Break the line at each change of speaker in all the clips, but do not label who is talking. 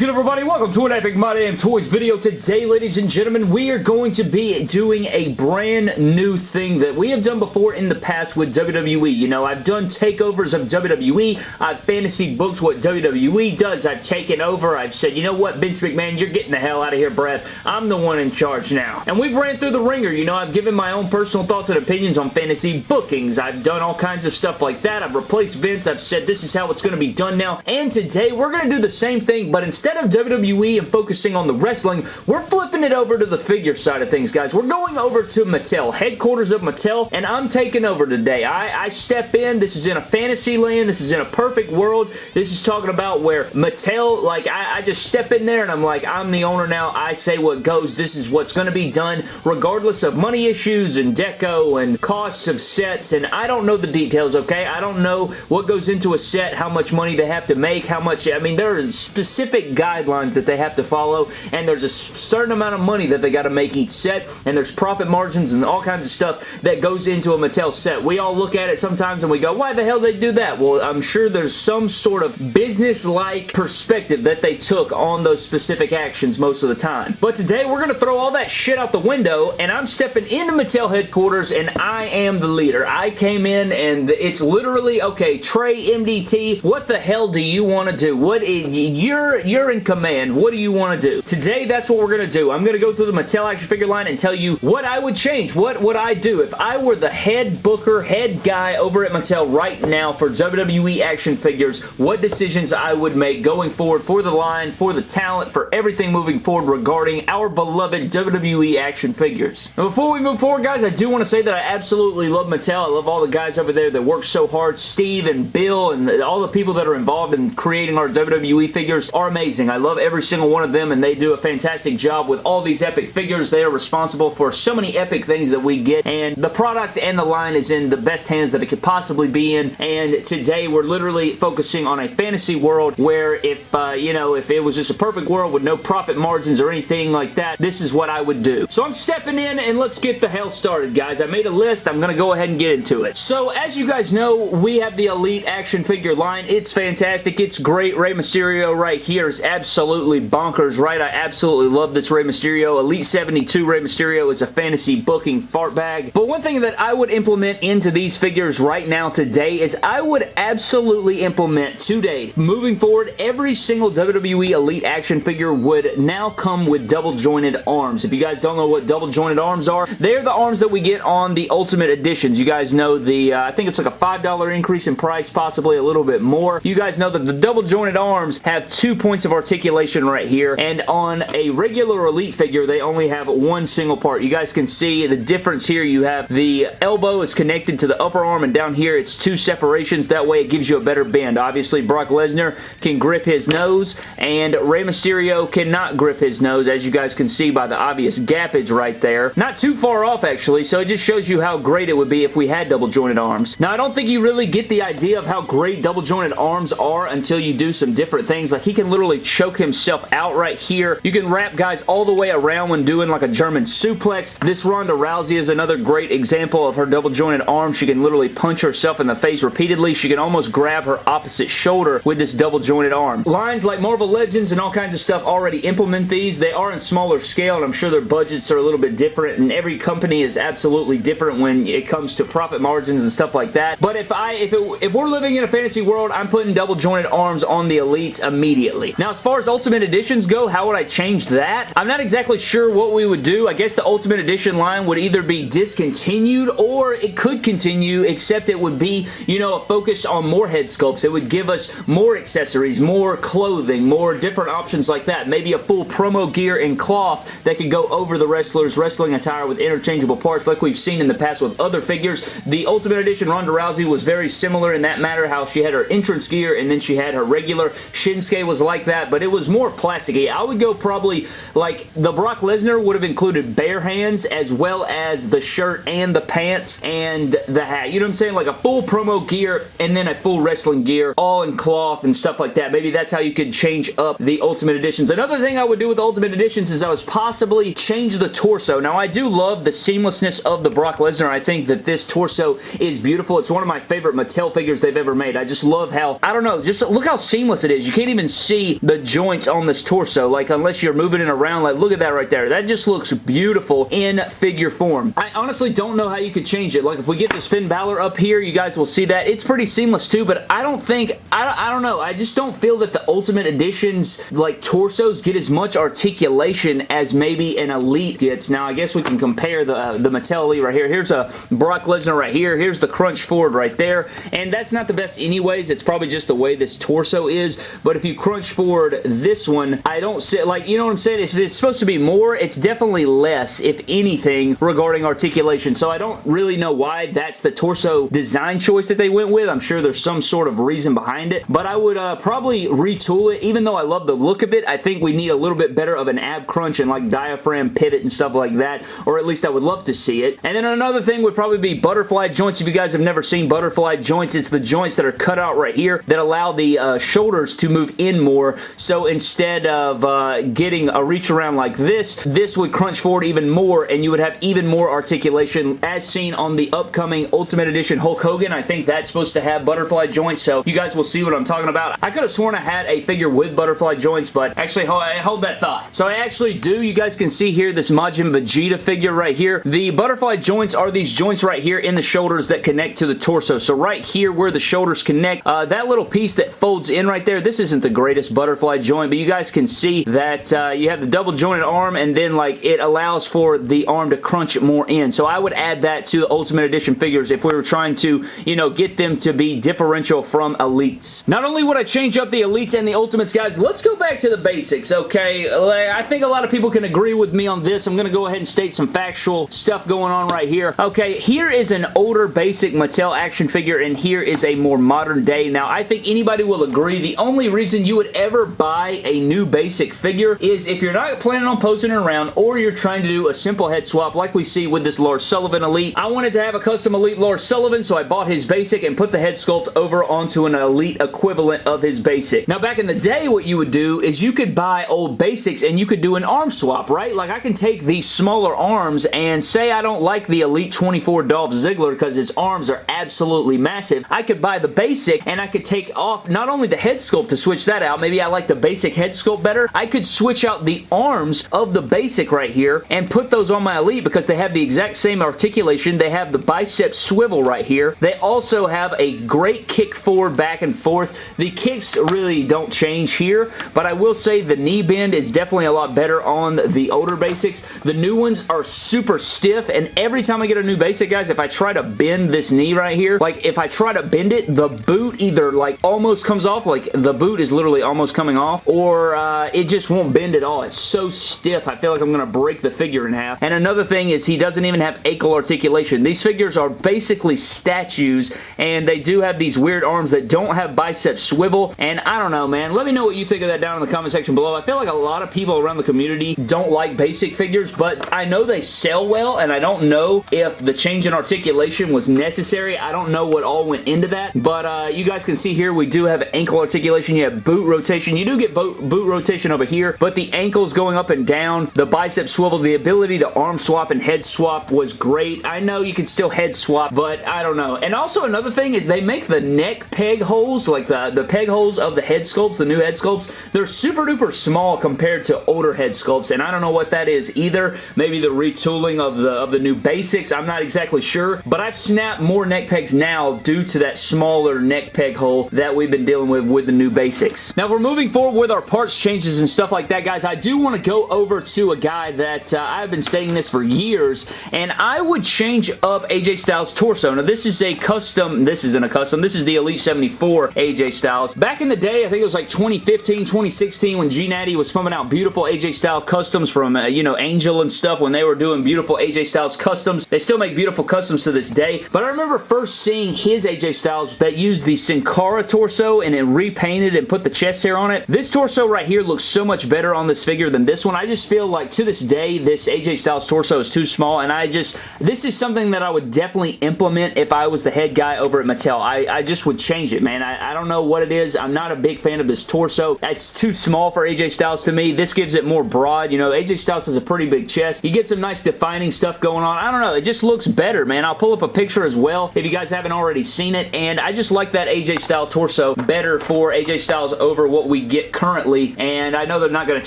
good everybody? Welcome to an Epic My Damn Toys video. Today, ladies and gentlemen, we are going to be doing a brand new thing that we have done before in the past with WWE. You know, I've done takeovers of WWE. I've fantasy booked what WWE does. I've taken over. I've said, you know what, Vince McMahon, you're getting the hell out of here, Brad. I'm the one in charge now. And we've ran through the ringer. You know, I've given my own personal thoughts and opinions on fantasy bookings. I've done all kinds of stuff like that. I've replaced Vince. I've said this is how it's going to be done now. And today, we're going to do the same thing, but instead of WWE and focusing on the wrestling, we're flipping it over to the figure side of things, guys. We're going over to Mattel, headquarters of Mattel, and I'm taking over today. I, I step in. This is in a fantasy land. This is in a perfect world. This is talking about where Mattel, like, I, I just step in there and I'm like, I'm the owner now. I say what goes. This is what's going to be done, regardless of money issues and deco and costs of sets, and I don't know the details, okay? I don't know what goes into a set, how much money they have to make, how much, I mean, there are specific guidelines that they have to follow, and there's a certain amount of money that they got to make each set, and there's profit margins and all kinds of stuff that goes into a Mattel set. We all look at it sometimes and we go, why the hell they do that? Well, I'm sure there's some sort of business-like perspective that they took on those specific actions most of the time. But today, we're going to throw all that shit out the window, and I'm stepping into Mattel headquarters, and I am the leader. I came in, and it's literally, okay, Trey MDT, what the hell do you want to do? What eh, is, you're, you're in command. What do you want to do? Today, that's what we're going to do. I'm going to go through the Mattel action figure line and tell you what I would change. What would I do if I were the head booker, head guy over at Mattel right now for WWE action figures, what decisions I would make going forward for the line, for the talent, for everything moving forward regarding our beloved WWE action figures. Now, before we move forward, guys, I do want to say that I absolutely love Mattel. I love all the guys over there that work so hard. Steve and Bill and all the people that are involved in creating our WWE figures are amazing. I love every single one of them and they do a fantastic job with all these epic figures. They are responsible for so many epic things that we get and the product and the line is in the best hands that it could possibly be in and today we're literally focusing on a fantasy world where if, uh, you know, if it was just a perfect world with no profit margins or anything like that, this is what I would do. So I'm stepping in and let's get the hell started, guys. I made a list. I'm going to go ahead and get into it. So as you guys know, we have the Elite action figure line. It's fantastic. It's great. Rey Mysterio right here is absolutely bonkers, right? I absolutely love this Rey Mysterio. Elite 72 Rey Mysterio is a fantasy booking fart bag. But one thing that I would implement into these figures right now today is I would absolutely implement today, moving forward, every single WWE Elite action figure would now come with double jointed arms. If you guys don't know what double jointed arms are, they're the arms that we get on the Ultimate Editions. You guys know the, uh, I think it's like a $5 increase in price, possibly a little bit more. You guys know that the double jointed arms have two points of articulation right here, and on a regular Elite figure, they only have one single part. You guys can see the difference here. You have the elbow is connected to the upper arm, and down here, it's two separations. That way, it gives you a better bend. Obviously, Brock Lesnar can grip his nose, and Rey Mysterio cannot grip his nose, as you guys can see by the obvious gappage right there. Not too far off, actually, so it just shows you how great it would be if we had double jointed arms. Now, I don't think you really get the idea of how great double jointed arms are until you do some different things. Like, he can literally choke himself out right here. You can wrap guys all the way around when doing like a German suplex. This Ronda Rousey is another great example of her double jointed arm. She can literally punch herself in the face repeatedly. She can almost grab her opposite shoulder with this double jointed arm. Lines like Marvel Legends and all kinds of stuff already implement these. They are in smaller scale and I'm sure their budgets are a little bit different and every company is absolutely different when it comes to profit margins and stuff like that. But if I if it, if we're living in a fantasy world, I'm putting double jointed arms on the elites immediately. Now as far as Ultimate Editions go, how would I change that? I'm not exactly sure what we would do. I guess the Ultimate Edition line would either be discontinued or it could continue except it would be, you know, a focus on more head sculpts. It would give us more accessories, more clothing, more different options like that. Maybe a full promo gear and cloth that could go over the wrestler's wrestling attire with interchangeable parts like we've seen in the past with other figures. The Ultimate Edition Ronda Rousey was very similar in that matter, how she had her entrance gear and then she had her regular. Shinsuke was like that, but it was more plasticky. I would go probably like the Brock Lesnar would have included bare hands as well as the shirt and the pants and the hat. You know what I'm saying? Like a full promo gear and then a full wrestling gear all in cloth and stuff like that. Maybe that's how you could change up the Ultimate Editions. Another thing I would do with Ultimate Editions is I was possibly change the torso. Now I do love the seamlessness of the Brock Lesnar. I think that this torso is beautiful. It's one of my favorite Mattel figures they've ever made. I just love how, I don't know, just look how seamless it is. You can't even see the the joints on this torso, like unless you're moving it around, like look at that right there. That just looks beautiful in figure form. I honestly don't know how you could change it. Like if we get this Finn Balor up here, you guys will see that. It's pretty seamless too, but I don't think, I, I don't know, I just don't feel that the Ultimate Editions like torsos get as much articulation as maybe an Elite gets. Now I guess we can compare the, uh, the Mattel Elite right here. Here's a Brock Lesnar right here. Here's the Crunch Ford right there, and that's not the best anyways. It's probably just the way this torso is, but if you crunch forward this one, I don't see, like, you know what I'm saying? If it's supposed to be more, it's definitely less, if anything, regarding articulation, so I don't really know why that's the torso design choice that they went with. I'm sure there's some sort of reason behind it, but I would uh, probably retool it, even though I love the look of it. I think we need a little bit better of an ab crunch and like diaphragm pivot and stuff like that, or at least I would love to see it. And then another thing would probably be butterfly joints. If you guys have never seen butterfly joints, it's the joints that are cut out right here that allow the uh, shoulders to move in more. So instead of uh, getting a reach around like this, this would crunch forward even more and you would have even more articulation as seen on the upcoming Ultimate Edition Hulk Hogan. I think that's supposed to have butterfly joints, so you guys will see what I'm talking about. I could have sworn I had a figure with butterfly joints, but actually, hold, hold that thought. So I actually do. You guys can see here this Majin Vegeta figure right here. The butterfly joints are these joints right here in the shoulders that connect to the torso. So right here where the shoulders connect, uh, that little piece that folds in right there, this isn't the greatest butterfly joint, but you guys can see that uh, you have the double jointed arm and then like it allows for the arm to crunch more in. So I would add that to the Ultimate Edition figures if we were trying to, you know, get them to be differential from Elites. Not only would I change up the Elites and the Ultimates, guys, let's go back to the basics, okay? I think a lot of people can agree with me on this. I'm going to go ahead and state some factual stuff going on right here. Okay, here is an older basic Mattel action figure and here is a more modern day. Now, I think anybody will agree the only reason you would ever buy a new basic figure is if you're not planning on posting it around or you're trying to do a simple head swap like we see with this Lars Sullivan Elite. I wanted to have a custom Elite Lars Sullivan, so I bought his basic and put the head sculpt over onto an Elite equivalent of his basic. Now, back in the day, what you would do is you could buy old basics and you could do an arm swap, right? Like, I can take these smaller arms and say I don't like the Elite 24 Dolph Ziggler because his arms are absolutely massive. I could buy the basic and I could take off not only the head sculpt to switch that out, maybe I like the basic head sculpt better, I could switch out the arms of the basic right here and put those on my Elite because they have the exact same articulation. They have the bicep swivel right here. They also have a great kick forward, back and forth. The kicks really don't change here, but I will say the knee bend is definitely a lot better on the older basics. The new ones are super stiff, and every time I get a new basic, guys, if I try to bend this knee right here, like if I try to bend it, the boot either like almost comes off, like the boot is literally almost coming off, or uh, it just won't bend at all. It's so stiff, I feel like I'm going to break the figure in half. And another thing is he doesn't even have ankle articulation. These figures are basically statues, and they do have these weird arms that don't have bicep swivel, and I don't know, man. Let me know what you think of that down in the comment section below. I feel like a lot of people around the community don't like basic figures, but I know they sell well, and I don't know if the change in articulation was necessary. I don't know what all went into that, but uh, you guys can see here we do have ankle articulation. You have boot rotation. You do get boot, boot rotation over here, but the ankles going up and down, the bicep swivel, the ability to arm swap and head swap was great. I know you can still head swap, but I don't know. And also another thing is they make the neck peg holes, like the, the peg holes of the head sculpts, the new head sculpts, they're super duper small compared to older head sculpts, and I don't know what that is either. Maybe the retooling of the, of the new basics, I'm not exactly sure, but I've snapped more neck pegs now due to that smaller neck peg hole that we've been dealing with with the new basics. Now, we're moving forward with our parts changes and stuff like that, guys. I do want to go over to a guy that uh, I've been stating this for years, and I would change up AJ Styles' torso. Now, this is a custom, this isn't a custom, this is the Elite 74 AJ Styles. Back in the day, I think it was like 2015, 2016 when G Natty was pumping out beautiful AJ Styles customs from, uh, you know, Angel and stuff when they were doing beautiful AJ Styles customs. They still make beautiful customs to this day, but I remember first seeing his AJ Styles that used the Sin Cara torso and it repainted and put the chest hair on it. This torso right here looks so much better on this figure than this one. I just feel like to this day, this AJ Styles torso is too small, and I just, this is something that I would definitely implement if I was the head guy over at Mattel. I, I just would change it, man. I, I don't know what it is. I'm not a big fan of this torso. It's too small for AJ Styles to me. This gives it more broad. You know, AJ Styles has a pretty big chest. He gets some nice defining stuff going on. I don't know. It just looks better, man. I'll pull up a picture as well if you guys haven't already seen it, and I just like that AJ Styles torso better for AJ Styles over what we get currently, and I know they're not going to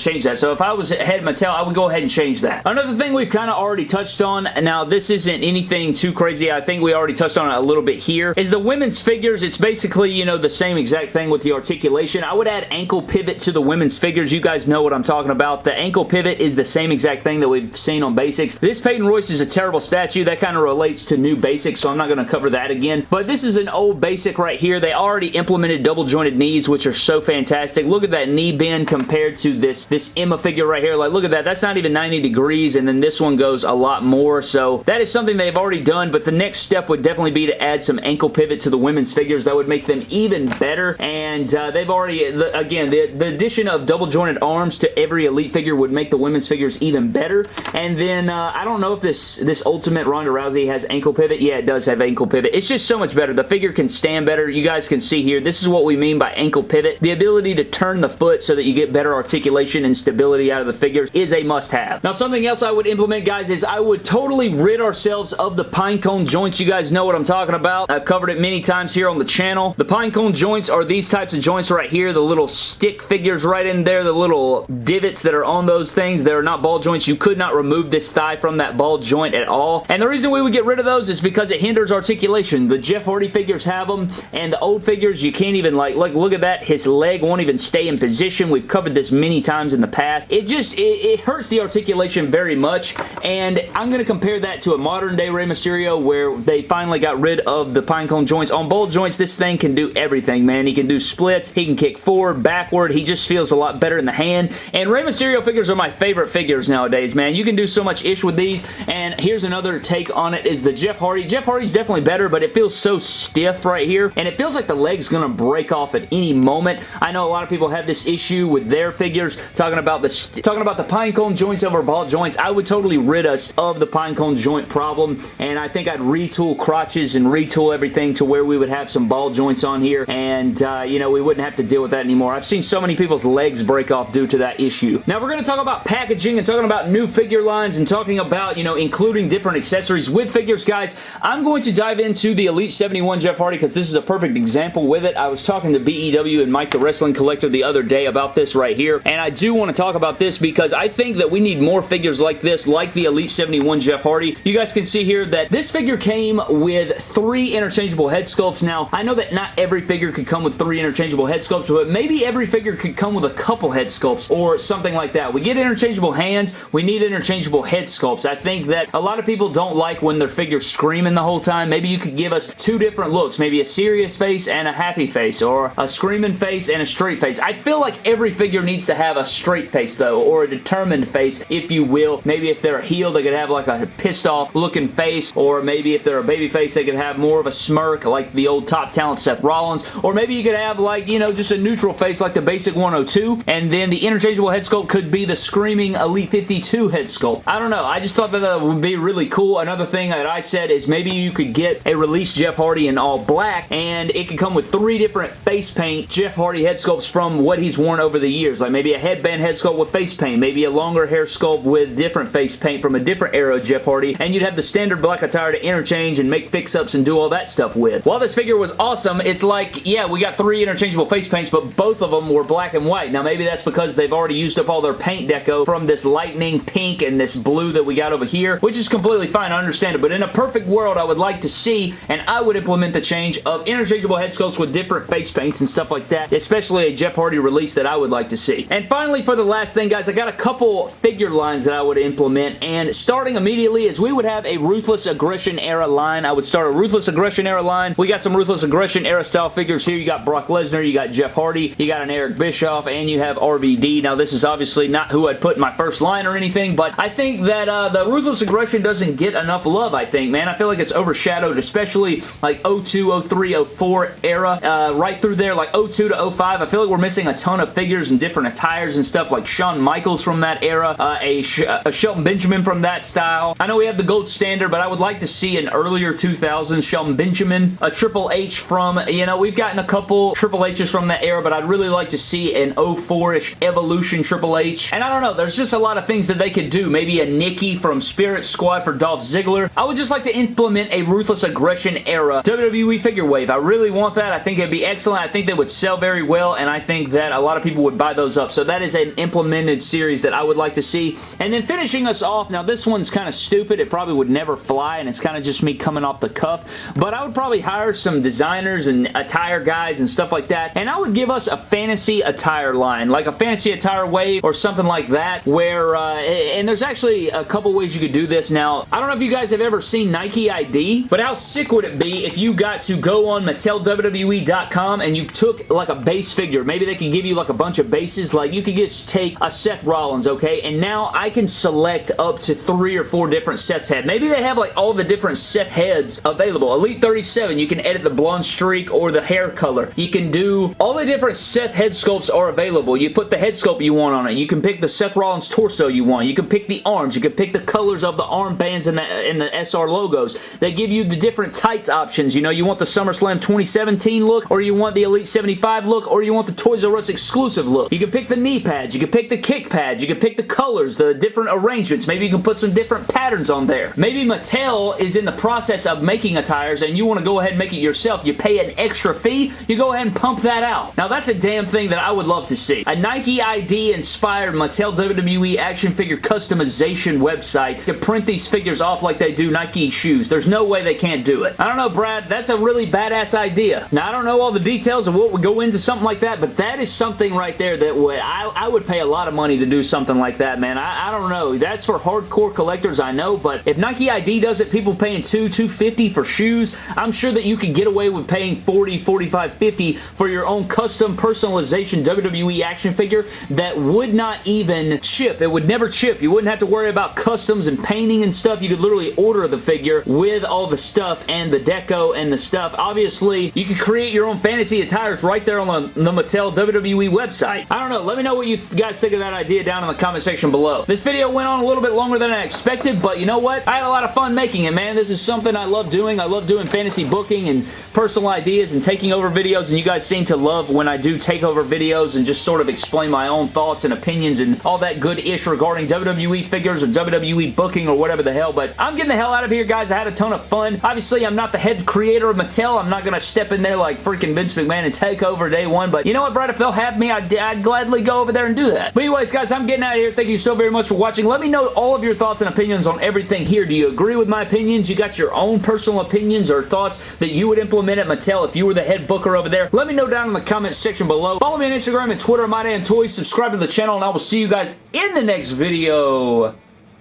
change that. So if I was head Mattel, I would go ahead and change that. Another thing we've kind of already touched on, now this isn't anything too crazy. I think we already touched on it a little bit here, is the women's figures. It's basically, you know, the same exact thing with the articulation. I would add ankle pivot to the women's figures. You guys know what I'm talking about. The ankle pivot is the same exact thing that we've seen on basics. This Peyton Royce is a terrible statue. That kind of relates to new basics, so I'm not going to cover that again. But this is an old basic right here. They already implemented double jointed knees, which are so fantastic. Look at that knee bend compared to this, this Emma figure right here. Like, look at that. That's not even 90 degrees, and then this one goes a lot more. So that is something they've already done, but the next step would definitely be to add some ankle pivot to the women's figures. That would make them even better, and uh, they've already, the, again, the, the addition of double jointed arms to every Elite figure would make the women's figures even better, and then uh, I don't know if this, this Ultimate Ronda Rousey has ankle pivot. Yeah, it does have ankle pivot. It's just so much better. The figure can stand better. You guys can see here, this is what we mean by ankle pivot. The ability to turn the foot so that you get better articulation and stability out of the figures is a must-have. Now, something else I would implement, guys, is I would totally rid ourselves of the pinecone joints. You guys know what I'm talking about. I've covered it many times here on the channel. The pinecone joints are these types of joints right here, the little stick figures right in there, the little divots that are on those things. They're not ball joints. You could not remove this thigh from that ball joint at all. And the reason we would get rid of those is because it hinders articulation. The Jeff Hardy figures have them, and the old figures, you can't even like, look, look at that. His leg won't even stay in position. We've covered this many times in the past. It just, it, it hurts the articulation very much, and I'm going to compare that to a modern day Rey Mysterio where they finally got rid of the pinecone joints. On ball joints, this thing can do everything, man. He can do splits, he can kick forward, backward, he just feels a lot better in the hand, and Rey Mysterio figures are my favorite figures nowadays, man. You can do so much ish with these, and here's another take on it is the Jeff Hardy. Jeff Hardy's definitely better, but it feels so stiff right here, and it feels like the leg's gonna break off at any moment. I know a lot of people have this issue with their figures, talking about the talking about the pinecone joints over ball joints. I would totally rid us of the pinecone joint problem, and I think I'd retool crotches and retool everything to where we would have some ball joints on here, and, uh, you know, we wouldn't have to deal with that anymore. I've seen so many people's legs break off due to that issue. Now, we're going to talk about packaging and talking about new figure lines and talking about, you know, including different accessories with figures, guys. I'm going to dive into the Elite 71 Jeff Hardy because this is a perfect example with it. I was talking to BEW and Mike the Wrestling Collector the other day about this right here, and I do want to talk about this because I think that we need more figures like this, like the Elite 71 Jeff Hardy. You guys can see here that this figure came with three interchangeable head sculpts. Now, I know that not every figure could come with three interchangeable head sculpts, but maybe every figure could come with a couple head sculpts or something like that. We get interchangeable hands, we need interchangeable head sculpts. I think that a lot of people don't like when their figure's screaming the whole time. Maybe you could give us two different looks, maybe a serious face and a happy face, or a screaming face and a straight face. I feel like every figure needs to have a straight face though, or a determined face, if you will. Maybe if they're a heel, they could have like a pissed off looking face, or maybe if they're a baby face, they could have more of a smirk like the old top talent Seth Rollins, or maybe you could have like, you know, just a neutral face like the basic 102, and then the interchangeable head sculpt could be the screaming Elite 52 head sculpt. I don't know. I just thought that that would be really cool. Another thing that I said is maybe you could get a release Jeff Hardy in all black, and it could come with three different face paint Jeff Hardy head sculpts from what he's worn over the years. Like maybe a headband head sculpt with face paint, maybe a longer hair sculpt with different face paint from a different era of Jeff Hardy, and you'd have the standard black attire to interchange and make fix-ups and do all that stuff with. While this figure was awesome, it's like, yeah, we got three interchangeable face paints, but both of them were black and white. Now, maybe that's because they've already used up all their paint deco from this lightning pink and this blue that we got over here, which is completely fine. I understand it, but in a perfect world, I would like to see, and I would implement the change of interchangeable head sculpts with different face paints and stuff like that, especially a Jeff Hardy release that I would like to see. And finally, for the last thing, guys, I got a couple figure lines that I would implement, and starting immediately is we would have a Ruthless Aggression era line. I would start a Ruthless Aggression era line. We got some Ruthless Aggression era style figures here. You got Brock Lesnar, you got Jeff Hardy, you got an Eric Bischoff, and you have RVD. Now, this is obviously not who I'd put in my first line or anything, but I think that uh, the Ruthless Aggression doesn't get enough love, I think, man. I feel like it's overshadowed, especially like 02, 03, 04 era, uh, right through there, like 02 to 05. I feel we're missing a ton of figures and different attires and stuff, like Shawn Michaels from that era, uh, a, Sh a Shelton Benjamin from that style. I know we have the gold standard, but I would like to see an earlier 2000s Shelton Benjamin, a Triple H from, you know, we've gotten a couple Triple H's from that era, but I'd really like to see an 04-ish Evolution Triple H. And I don't know, there's just a lot of things that they could do. Maybe a Nicky from Spirit Squad for Dolph Ziggler. I would just like to implement a Ruthless Aggression era WWE figure wave. I really want that. I think it'd be excellent. I think they would sell very well, and I think that a lot of people would buy those up. So that is an implemented series that I would like to see. And then finishing us off, now this one's kind of stupid. It probably would never fly, and it's kind of just me coming off the cuff. But I would probably hire some designers and attire guys and stuff like that, and I would give us a fantasy attire line, like a fantasy attire wave or something like that, where, uh, and there's actually a couple ways you could do this. Now, I don't know if you guys have ever seen Nike ID, but how sick would it be if you got to go on MattelWWE.com and you took like a base figure. Maybe they could give you like a bunch of bases. Like you could just take a Seth Rollins, okay? And now I can select up to three or four different Seth's head. Maybe they have like all the different Seth heads available. Elite 37, you can edit the blonde streak or the hair color. You can do all the different Seth head sculpts are available. You put the head sculpt you want on it. You can pick the Seth Rollins torso you want. You can pick the arms. You can pick the colors of the armbands and the, and the SR logos. They give you the different tights options. You know, you want the SummerSlam 2017 look or you want the Elite 75 look or you want the Toys R Us exclusive look. You can pick the knee pads. You can pick the kick pads. You can pick the colors, the different arrangements. Maybe you can put some different patterns on there. Maybe Mattel is in the process of making attires and you want to go ahead and make it yourself. You pay an extra fee. You go ahead and pump that out. Now, that's a damn thing that I would love to see. A Nike ID inspired Mattel WWE action figure customization website to print these figures off like they do Nike shoes. There's no way they can't do it. I don't know, Brad. That's a really badass idea. Now, I don't know all the details of what would go into something like that, but that is something right there that would I, I would pay a lot of money to do something like that, man. I, I don't know. That's for hardcore collectors, I know, but if Nike ID does it, people paying two, 250 for shoes, I'm sure that you could get away with paying 40, 45, 50 for your own custom personalization WWE action figure that would not even chip. It would never chip. You wouldn't have to worry about customs and painting and stuff. You could literally order the figure with all the stuff and the deco and the stuff. Obviously, you could create your own fantasy attires right there on the, the Mattel WWE website. I don't know. Let me know what you guys think of that idea down in the comment section below. This video went on a little bit longer than I expected, but you know what? I had a lot of fun making it, man. This is something I love doing. I love doing fantasy booking and personal ideas and taking over videos, and you guys seem to love when I do take over videos and just sort of explain my own thoughts and opinions and all that good ish regarding WWE figures or WWE booking or whatever the hell, but I'm getting the hell out of here, guys. I had a ton of fun. Obviously, I'm not the head creator of Mattel. I'm not going to step in there like freaking Vince McMahon and take over day one, but you know what, If they'll have me, I'd, I'd gladly go over there and do that. But anyways, guys, I'm getting out of here. Thank you so very much for watching. Let me know all of your thoughts and opinions on everything here. Do you agree with my opinions? You got your own personal opinions or thoughts that you would implement at Mattel if you were the head booker over there? Let me know down in the comments section below. Follow me on Instagram and Twitter, MyDamnToys. Subscribe to the channel, and I will see you guys in the next video.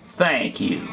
Thank you.